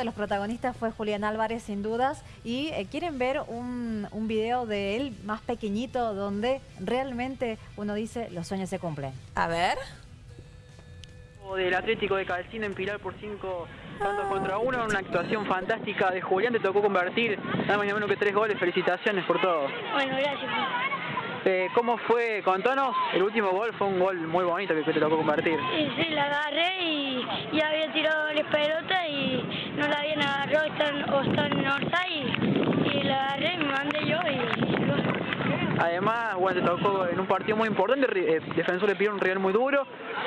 de los protagonistas fue Julián Álvarez, sin dudas, y eh, quieren ver un, un video de él más pequeñito donde realmente uno dice los sueños se cumplen. A ver. del Atlético de Calcín en Pilar por 5 tantos contra uno, una actuación fantástica de Julián, te tocó convertir nada más ni menos que tres goles, felicitaciones por todo. Bueno, gracias. Eh, ¿Cómo fue? Contanos, el último gol fue un gol muy bonito que, te tocó convertir. Y sí, la agarré y ya había tirado la pelota y agarrado, están, o están en offside y la agarré, me mandé yo y... Además, bueno, te tocó en un partido muy importante, eh, Defensor le pidió un rival muy duro,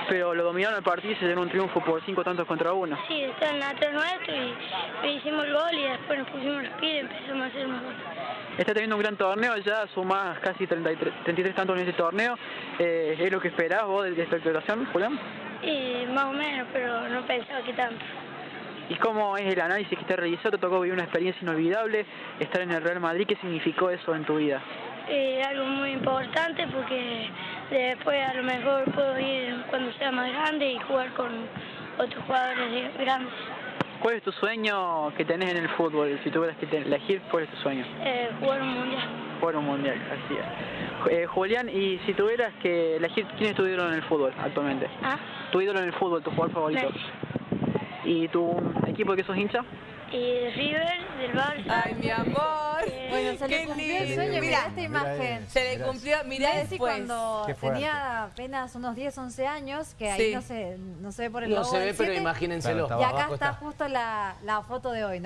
pero lo dominaron el partido y se dieron un triunfo por cinco tantos contra uno. Sí, están atrás nuestro y hicimos el gol y después nos pusimos los pies y empezamos a hacer más goles. Está teniendo un gran torneo, ya sumás casi 33, 33 tantos en este torneo. Eh, ¿Es lo que esperás vos de, de esta actuación, Julián? Y más o menos, pero no pensaba que tanto. ¿Y cómo es el análisis que te realizó? ¿Te tocó vivir una experiencia inolvidable? Estar en el Real Madrid, ¿qué significó eso en tu vida? Eh, algo muy importante porque después a lo mejor puedo ir cuando sea más grande y jugar con otros jugadores de- grandes. ¿Cuál es tu sueño que tenés en el fútbol? Si tuvieras que elegir, ¿cuál es tu sueño? Eh, jugar un mundial. Jugar un mundial, así es. Eh, Julián, y si tuvieras que elegir, ¿quién es tu ídolo en el fútbol actualmente? ¿Ah? Tu ídolo en el fútbol, tu jugador favorito. Messi. ¿Y tu equipo de que sos hincha? Y River, del Barça. Ay, mi amor. Bueno, se Qué le cumplió el sueño, Mira, mirá esta Mira imagen. Se le cumplió, mirá Messi después. cuando tenía apenas unos 10, 11 años, que ahí Sí. no se, no se ve por el No logo se del ve, pero siete, imagínenselo. Claro, Y acá está. justo la, la foto de hoy, ¿no?